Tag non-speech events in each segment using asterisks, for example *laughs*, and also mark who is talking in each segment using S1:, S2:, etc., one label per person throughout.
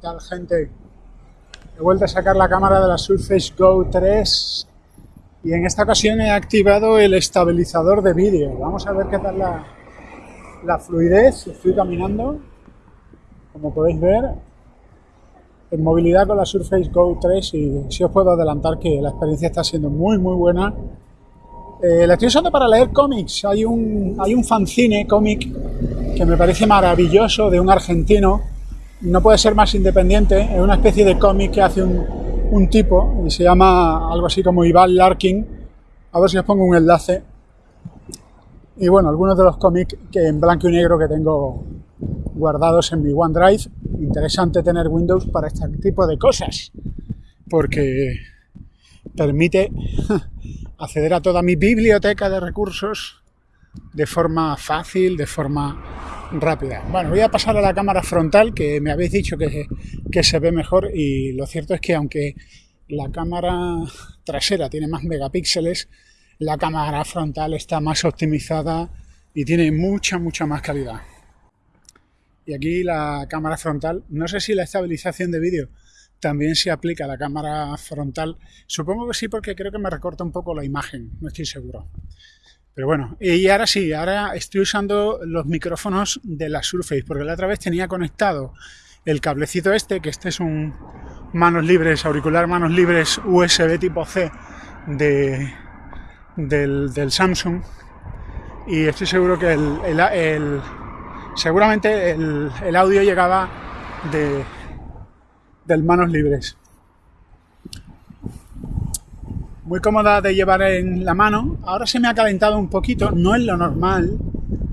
S1: tal gente? He vuelto a sacar la cámara de la Surface Go 3 y en esta ocasión he activado el estabilizador de vídeo. Vamos a ver qué tal la, fluidez. Estoy caminando, como podéis ver, en movilidad con la Surface Go 3 y si os puedo adelantar que la experiencia está siendo muy muy buena. Eh, la estoy usando para leer cómics. Hay un, hay un fanzine cómic que me parece maravilloso de un argentino. No puede ser más independiente. Es una especie de cómic que hace un, tipo y se llama algo así como Ivan Larkin. A ver si os pongo un enlace. Y bueno, algunos de los cómics que en blanco y negro que tengo guardados en mi OneDrive. Interesante tener Windows para este tipo de cosas, porque permite *laughs* acceder a toda mi biblioteca de recursos de forma fácil, de forma rápida. Bueno, voy a pasar a la cámara frontal, que me habéis dicho que, que se ve mejor, y lo cierto es que aunque la cámara trasera tiene más megapíxeles, la cámara frontal está más optimizada y tiene mucha, mucha más calidad. Y aquí la cámara frontal, no sé si la estabilización de vídeo también se aplica a la cámara frontal. Supongo que sí porque creo que me recorta un poco la imagen, no estoy seguro. Pero bueno, y ahora sí, ahora estoy usando los micrófonos de la Surface, porque la otra vez tenía conectado el cablecito este, que este es un manos libres, auricular manos libres USB tipo C de, del, Samsung, y estoy seguro que el, el seguramente el, audio llegaba de, del manos libres. Muy cómoda de llevar en la mano. Ahora se me ha calentado un poquito, no es lo normal,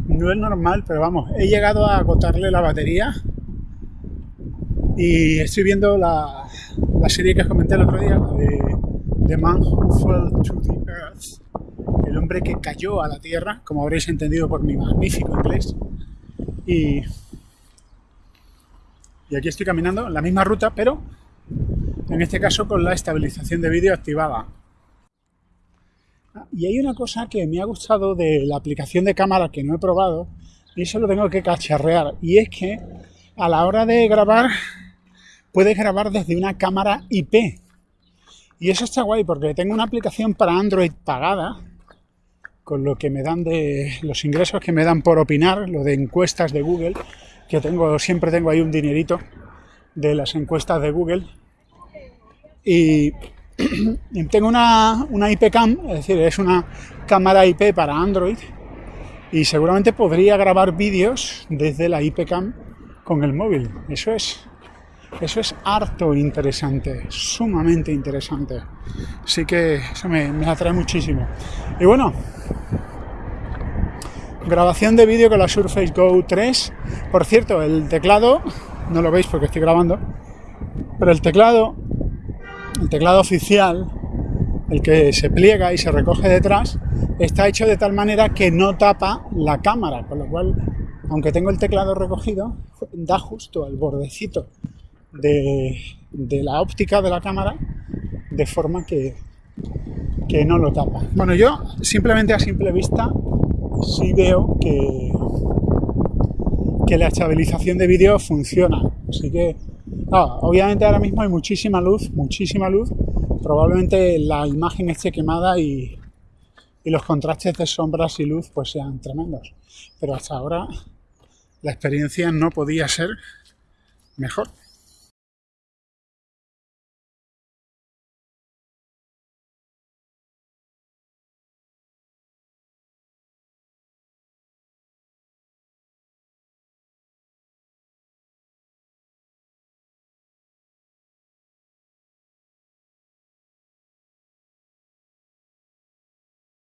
S1: no es normal, pero vamos, he llegado a agotarle la batería y estoy viendo la, la serie que os comenté el otro día, de The Man Who Fell to the Earth, el hombre que cayó a la Tierra, como habréis entendido por mi magnífico inglés. Y, aquí estoy caminando la misma ruta, pero en este caso con la estabilización de vídeo activada. Y hay una cosa que me ha gustado de la aplicación de cámara que no he probado, y eso lo tengo que cacharrear, y es que a la hora de grabar, puedes grabar desde una cámara IP. Y eso está guay porque tengo una aplicación para Android pagada, con lo que me dan de los ingresos que me dan por opinar, lo de encuestas de Google, que tengo siempre tengo ahí un dinerito de las encuestas de Google. Y, *clears throat* tengo una, una IP cam, es decir, es una cámara IP para Android y seguramente podría grabar vídeos desde la IP cam con el móvil. Eso es eso es harto interesante, sumamente interesante. Así que eso me, atrae muchísimo. Y bueno, grabación de vídeo con la Surface Go 3. Por cierto, el teclado, no lo veis porque estoy grabando, pero el teclado, el teclado oficial, el que se pliega y se recoge detrás, está hecho de tal manera que no tapa la cámara, con lo cual, aunque tengo el teclado recogido, da justo al bordecito de, la óptica de la cámara de forma que, que no lo tapa. Bueno, yo simplemente a simple vista sí veo que, que la estabilización de vídeo funciona. Así que, obviamente ahora mismo hay muchísima luz, muchísima luz. Probablemente la imagen esté quemada y, y los contrastes de sombras y luz pues sean tremendos. Pero hasta ahora la experiencia no podía ser mejor.